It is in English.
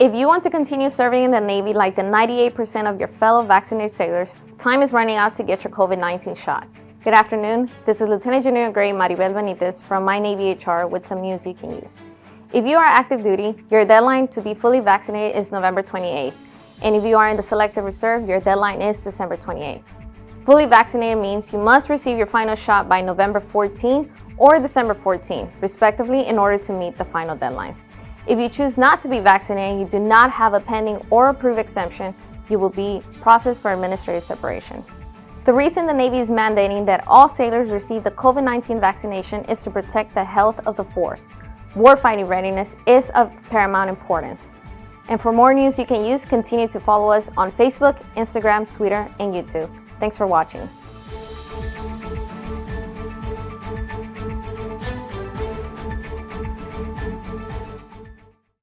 If you want to continue serving in the Navy like the 98% of your fellow vaccinated sailors, time is running out to get your COVID-19 shot. Good afternoon, this is Lieutenant Junior Grade Maribel Benitez from My Navy HR with some news you can use. If you are active duty, your deadline to be fully vaccinated is November 28th. And if you are in the Selected Reserve, your deadline is December 28th. Fully vaccinated means you must receive your final shot by November 14 or December 14, respectively, in order to meet the final deadlines. If you choose not to be vaccinated, you do not have a pending or approved exemption, you will be processed for administrative separation. The reason the Navy is mandating that all sailors receive the COVID-19 vaccination is to protect the health of the force. Warfighting readiness is of paramount importance. And for more news you can use, continue to follow us on Facebook, Instagram, Twitter, and YouTube. Thanks for watching.